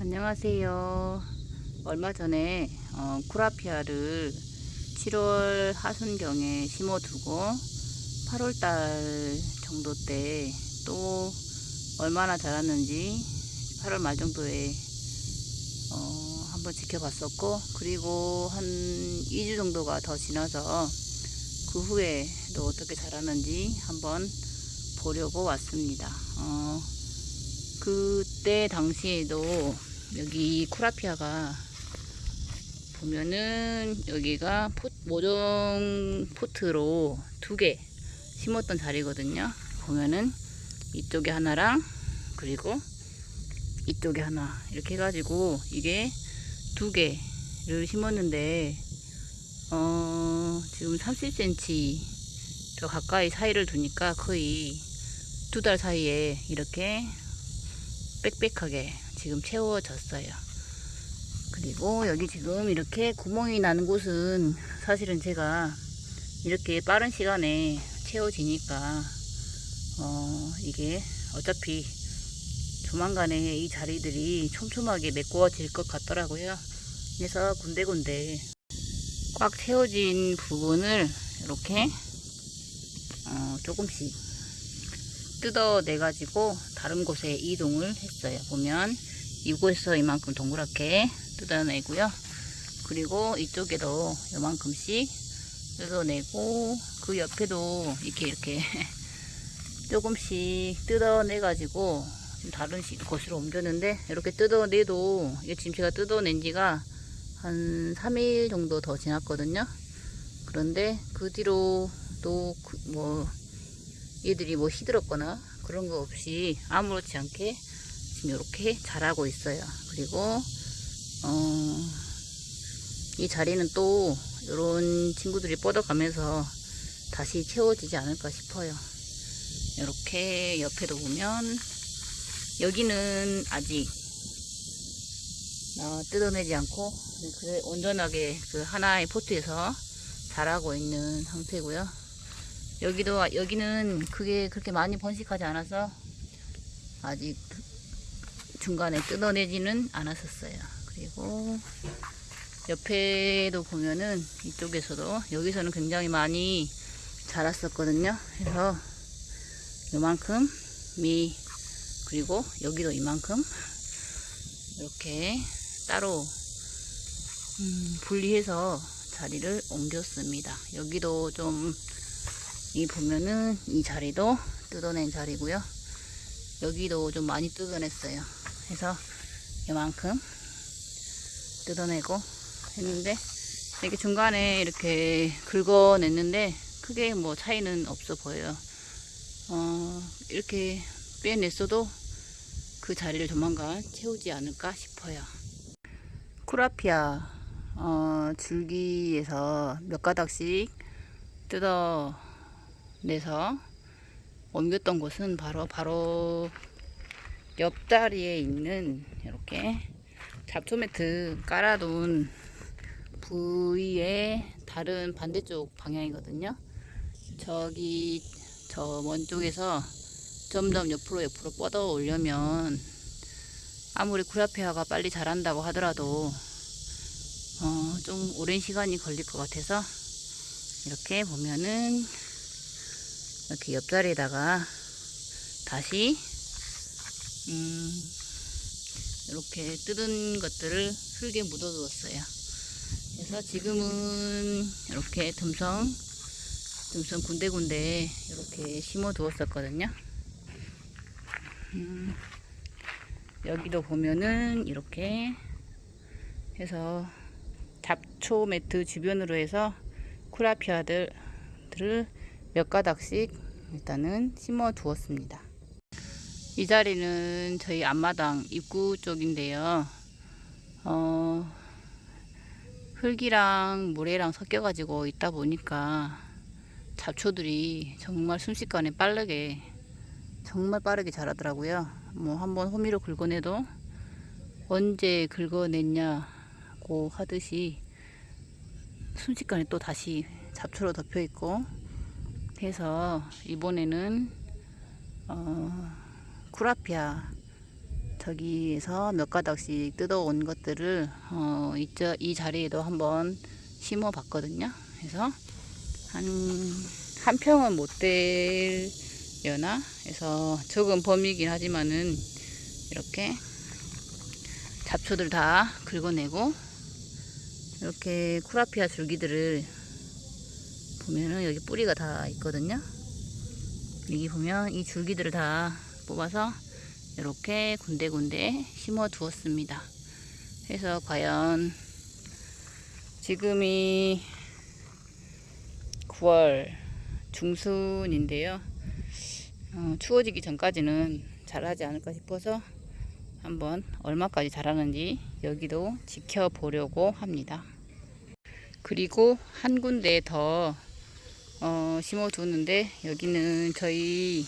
안녕하세요. 얼마 전에 어, 쿠라피아를 7월 하순경에 심어두고 8월달 정도 때 또 얼마나 자랐는지 8월 말 정도에 어, 한번 지켜봤었고 그리고 한 2주 정도가 더 지나서 그 후에 또 어떻게 자랐는지 한번 보려고 왔습니다. 어, 그때 당시에도 여기 쿠라피아가 보면은 여기가 포, 모종 포트로 두 개 심었던 자리거든요. 보면은 이쪽에 하나랑 그리고 이쪽에 하나 이렇게 해가지고 이게 두 개를 심었는데 어 지금 30cm 더 가까이 사이를 두니까 거의 두 달 사이에 이렇게 빽빽하게 지금 채워졌어요. 그리고 여기 지금 이렇게 구멍이 나는 곳은 사실은 제가 이렇게 빠른 시간에 채워지니까 어 이게 어차피 조만간에 이 자리들이 촘촘하게 메꿔질 것 같더라고요. 그래서 군데군데 꽉 채워진 부분을 이렇게 어 조금씩 뜯어내 가지고 다른 곳에 이동을 했어요. 보면 이곳에서 이만큼 동그랗게 뜯어내고요. 그리고 이쪽에도 이만큼씩 뜯어내고 그 옆에도 이렇게 이렇게 조금씩 뜯어내 가지고 다른 곳으로 옮겼는데 이렇게 뜯어내도 이게 지금 제가 뜯어낸 지가 한 3일 정도 더 지났거든요. 그런데 그 뒤로 또뭐 얘들이 뭐 시들었거나 그런 거 없이 아무렇지 않게 지금 이렇게 자라고 있어요. 그리고 어, 이 자리는 또 이런 친구들이 뻗어가면서 다시 채워지지 않을까 싶어요. 이렇게 옆에도 보면 여기는 아직 어, 뜯어내지 않고 그래 온전하게 그 하나의 포트에서 자라고 있는 상태고요. 여기도 여기는 그게 그렇게 많이 번식하지 않아서 아직 중간에 뜯어내지는 않았었어요. 그리고 옆에도 보면은 이쪽에서도 여기서는 굉장히 많이 자랐었거든요. 그래서 요만큼 미 그리고 여기도 이만큼 이렇게 따로 음, 분리해서 자리를 옮겼습니다. 여기도 좀 이 보면은 이 자리도 뜯어낸 자리고요. 여기도 좀 많이 뜯어냈어요. 그래서 이만큼 뜯어내고 했는데 이렇게 중간에 이렇게 긁어냈는데 크게 뭐 차이는 없어 보여요. 어, 이렇게 빼냈어도 그 자리를 조만간 채우지 않을까 싶어요. 쿠라피아 어, 줄기에서 몇 가닥씩 뜯어 내서 옮겼던 곳은 바로 바로 옆자리에 있는 이렇게 잡초 매트 깔아둔 부위의 다른 반대쪽 방향이거든요. 저기 저 먼 쪽에서 점점 옆으로 옆으로 뻗어 오려면 아무리 쿠라피아가 빨리 자란다고 하더라도 어, 좀 오랜 시간이 걸릴 것 같아서 이렇게 보면은 이렇게 옆자리에다가 다시 음, 이렇게 뜯은 것들을 흙에 묻어 두었어요. 그래서 지금은 이렇게 듬성 듬성 군데군데 이렇게 심어 두었었거든요. 음, 여기도 보면은 이렇게 해서 잡초 매트 주변으로 해서 쿠라피아들을 몇 가닥씩 일단은 심어 두었습니다. 이 자리는 저희 앞마당 입구 쪽인데요. 어, 흙이랑 모래랑 섞여 가지고 있다 보니까 잡초들이 정말 순식간에 빠르게 정말 빠르게 자라더라고요. 뭐 한번 호미로 긁어내도 언제 긁어냈냐고 하듯이 순식간에 또 다시 잡초로 덮여 있고 해서 이번에는 어, 쿠라피아 저기에서 몇 가닥씩 뜯어온 것들을 어, 이, 저- 이 자리에도 한번 심어 봤거든요. 그래서 한, 한 평은 못 되려나? 그래서 적은 범위이긴 하지만은 이렇게 잡초들 다 긁어내고 이렇게 쿠라피아 줄기들을 보면은 여기 뿌리가 다 있거든요. 여기 보면 이 줄기들을 다 뽑아서 이렇게 군데군데 심어 두었습니다. 그래서 과연 지금이 9월 중순인데요. 어, 추워지기 전까지는 자라지 않을까 싶어서 한번 얼마까지 자라는지 여기도 지켜보려고 합니다. 그리고 한 군데 더 어, 심어두는데 여기는 저희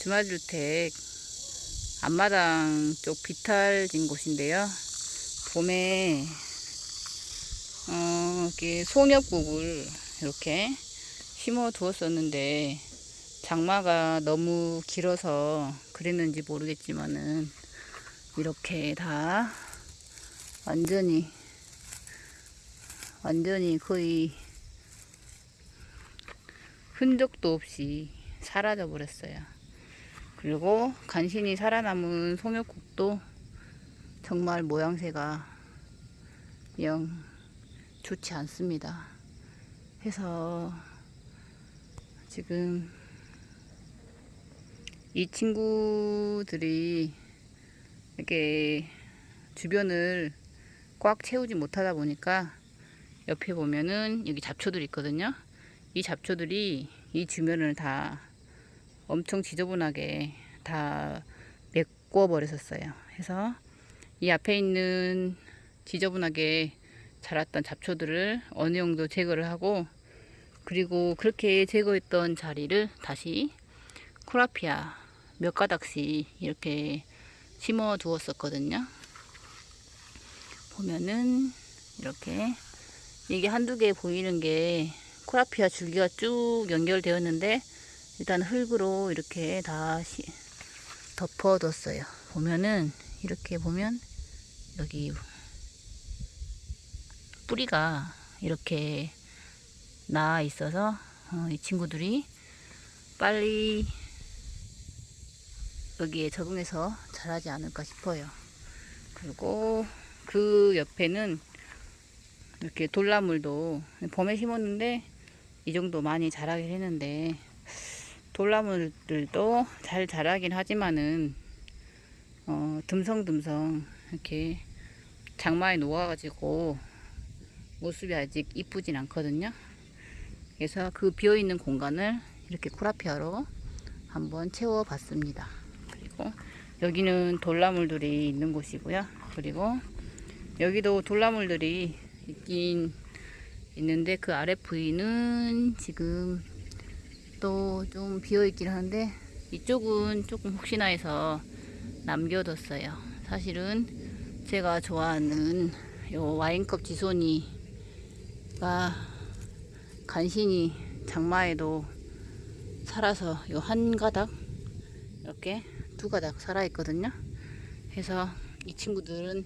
주말주택 앞마당 쪽 비탈진 곳인데요. 봄에 어, 이렇게 송엽국을 이렇게 심어 두었었는데 장마가 너무 길어서 그랬는지 모르겠지만은 이렇게 다 완전히 완전히 거의 흔적도 없이 사라져 버렸어요. 그리고 간신히 살아남은 송엽국도 정말 모양새가 영 좋지 않습니다. 해서 지금 이 친구들이 이렇게 주변을 꽉 채우지 못하다 보니까 옆에 보면은 여기 잡초들이 있거든요. 이 잡초들이 이 주변을 다 엄청 지저분하게 다 메꿔 버렸었어요. 그래서 이 앞에 있는 지저분하게 자랐던 잡초들을 어느 정도 제거를 하고 그리고 그렇게 제거했던 자리를 다시 코라피아 몇 가닥씩 이렇게 심어 두었었거든요. 보면은 이렇게 이게 한두 개 보이는 게 코라피아 줄기가 쭉 연결되었는데 일단 흙으로 이렇게 다 시- 덮어뒀어요. 보면은 이렇게 보면 여기 뿌리가 이렇게 나 있어서 어, 이 친구들이 빨리 여기에 적응해서 자라지 않을까 싶어요. 그리고 그 옆에는 이렇게 돌나물도 봄에 심었는데 이 정도 많이 자라긴 했는데 돌나물들도 잘 자라긴 하지만은 어, 듬성듬성 이렇게 장마에 녹아가지고 모습이 아직 이쁘진 않거든요. 그래서 그 비어있는 공간을 이렇게 쿠라피아로 한번 채워 봤습니다. 그리고 여기는 돌나물들이 있는 곳이고요. 그리고 여기도 돌나물들이 있긴 있는데 그 아래 부위는 지금 또 좀 비어 있긴 한데 이쪽은 조금 혹시나 해서 남겨뒀어요. 사실은 제가 좋아하는 요 와인컵 지손이가 간신히 장마에도 살아서 요 한 가닥 이렇게 두 가닥 살아 있거든요. 그래서 이 친구들은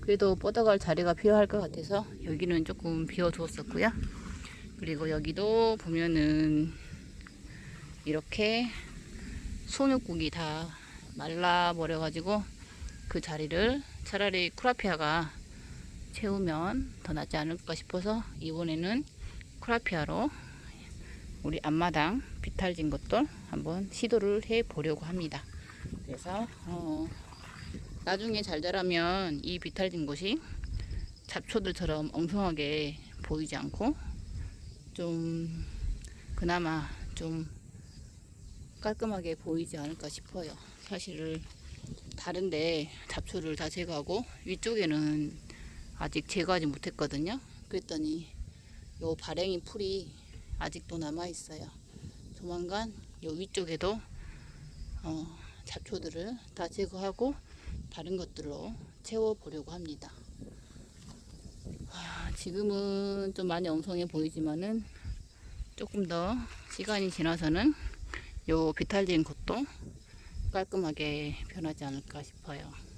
그래도 뻗어갈 자리가 필요할 것 같아서 여기는 조금 비워 두었었고요. 그리고 여기도 보면은 이렇게 손육국이 다 말라버려 가지고 그 자리를 차라리 쿠라피아가 채우면 더 낫지 않을까 싶어서 이번에는 쿠라피아로 우리 앞마당 비탈진 것들 한번 시도를 해 보려고 합니다. 그래서 어, 나중에 잘 자라면 이 비탈진 곳이 잡초들처럼 엉성하게 보이지 않고 좀 그나마 좀 깔끔하게 보이지 않을까 싶어요. 사실은 다른데 잡초를 다 제거하고 위쪽에는 아직 제거하지 못했거든요. 그랬더니 요 발행이 풀이 아직도 남아 있어요. 조만간 요 위쪽에도 어, 잡초들을 다 제거하고 다른 것들로 채워 보려고 합니다. 아, 지금은 좀 많이 엉성해 보이지만은 조금 더 시간이 지나서는 요 비탈진 곳도 깔끔하게 변하지 않을까 싶어요.